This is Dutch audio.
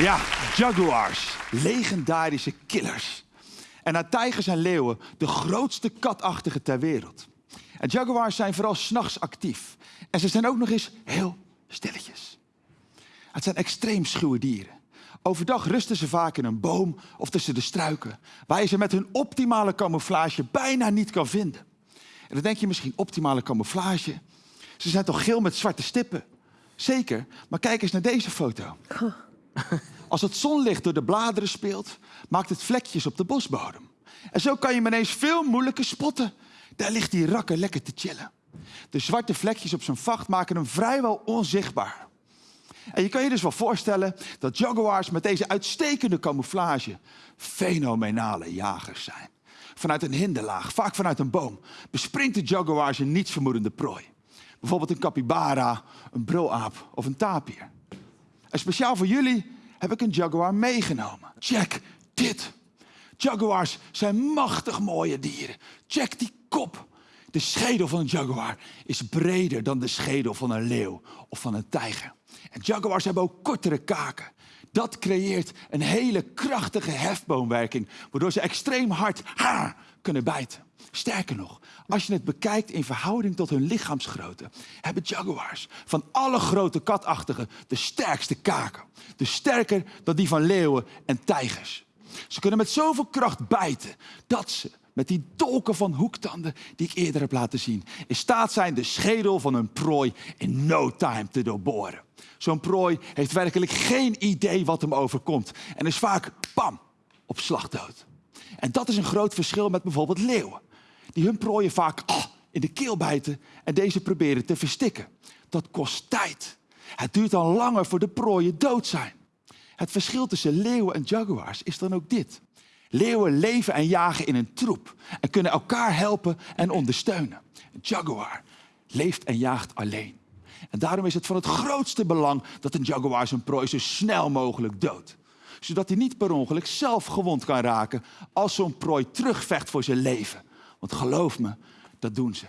Ja, jaguars. Legendarische killers. En na tijgers en leeuwen de grootste katachtige ter wereld. En jaguars zijn vooral s'nachts actief. En ze zijn ook nog eens heel stilletjes. Het zijn extreem schuwe dieren. Overdag rusten ze vaak in een boom of tussen de struiken, waar je ze met hun optimale camouflage bijna niet kan vinden. En dan denk je misschien optimale camouflage. Ze zijn toch geel met zwarte stippen? Zeker, maar kijk eens naar deze foto. Als het zonlicht door de bladeren speelt, maakt het vlekjes op de bosbodem. En zo kan je hem ineens veel moeilijker spotten. Daar ligt die rakker lekker te chillen. De zwarte vlekjes op zijn vacht maken hem vrijwel onzichtbaar. En je kan je dus wel voorstellen dat jaguars met deze uitstekende camouflage fenomenale jagers zijn. Vanuit een hinderlaag, vaak vanuit een boom, bespringt de jaguars een nietsvermoedende prooi. Bijvoorbeeld een capybara, een brulaap of een tapir. En speciaal voor jullie heb ik een jaguar meegenomen. Check dit. Jaguars zijn machtig mooie dieren. Check die kop. De schedel van een jaguar is breder dan de schedel van een leeuw of van een tijger. En jaguars hebben ook kortere kaken. Dat creëert een hele krachtige hefboomwerking, waardoor ze extreem hard ha, kunnen bijten. Sterker nog, als je het bekijkt in verhouding tot hun lichaamsgrootte, hebben jaguars van alle grote katachtigen de sterkste kaken. Dus sterker dan die van leeuwen en tijgers. Ze kunnen met zoveel kracht bijten dat ze met die dolken van hoektanden die ik eerder heb laten zien, in staat zijn de schedel van een prooi in no time te doorboren. Zo'n prooi heeft werkelijk geen idee wat hem overkomt en is vaak, pam, op slag dood. En dat is een groot verschil met bijvoorbeeld leeuwen, die hun prooien vaak ah, in de keel bijten en deze proberen te verstikken. Dat kost tijd. Het duurt dan langer voor de prooien dood zijn. Het verschil tussen leeuwen en jaguars is dan ook dit. Leeuwen leven en jagen in een troep en kunnen elkaar helpen en ondersteunen. Een jaguar leeft en jaagt alleen. En daarom is het van het grootste belang dat een jaguar zijn prooi zo snel mogelijk doodt. Zodat hij niet per ongeluk zelf gewond kan raken als zo'n prooi terugvecht voor zijn leven. Want geloof me, dat doen ze.